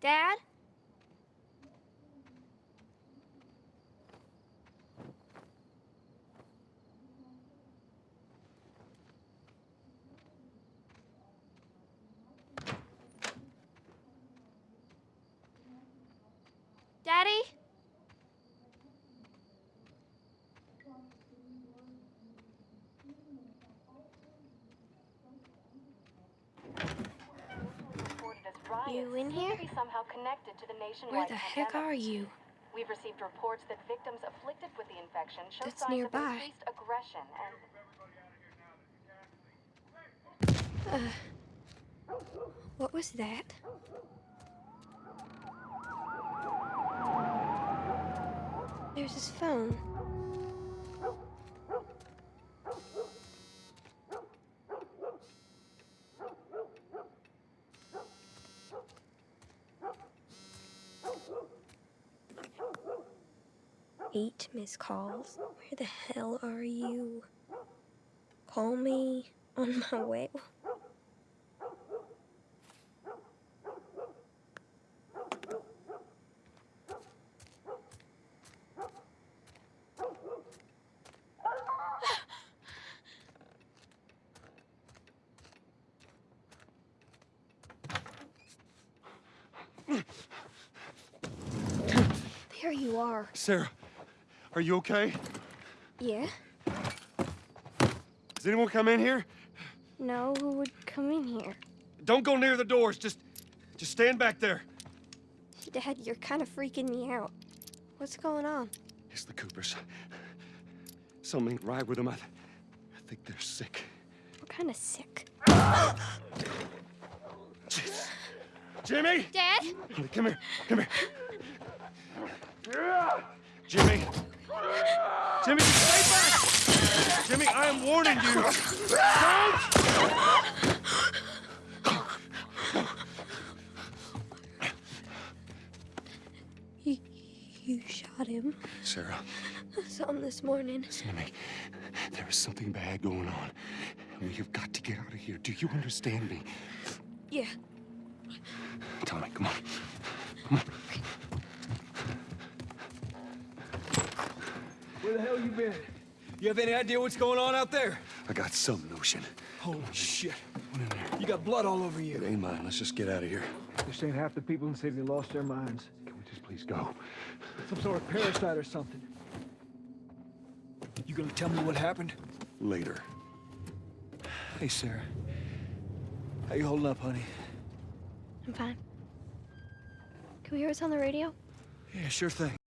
Dad? You in here? Be somehow connected to the nationwide Where the heck pandemic. are you? We've received reports that victims afflicted with the infection show That's signs nearby. of increased aggression and Uh, what was that? There's his phone. Eight missed calls. Where the hell are you? Call me on my way. There you are. Sarah, are you okay? Yeah? Does anyone come in here? No, who would come in here? Don't go near the doors. Just, just stand back there. Dad, you're kind of freaking me out. What's going on? It's the Coopers. Something ain't right with them. I, th- I think they're sick. What kind of sick? Jimmy! Dad? Come here. Come here. Jimmy. Jimmy, stay back! Jimmy, I am warning you. Don't! You, you shot him. Sarah, I saw him this morning. listen to me. There is something bad going on. And we have got to get out of here. Do you understand me? Yeah. Tommy, come on. come on. Where the hell you been? You have any idea what's going on out there? I got some notion. Holy shit. What in there? You got blood all over you. It you. ain't mine. Let's just get out of here. This ain't half the people in the city lost their minds. Can we just please go? Some sort of parasite or something. You gonna tell me what happened? Later. Hey, Sarah. How you holding up, honey? I'm fine. Can we hear what's on the radio? Yeah, sure thing.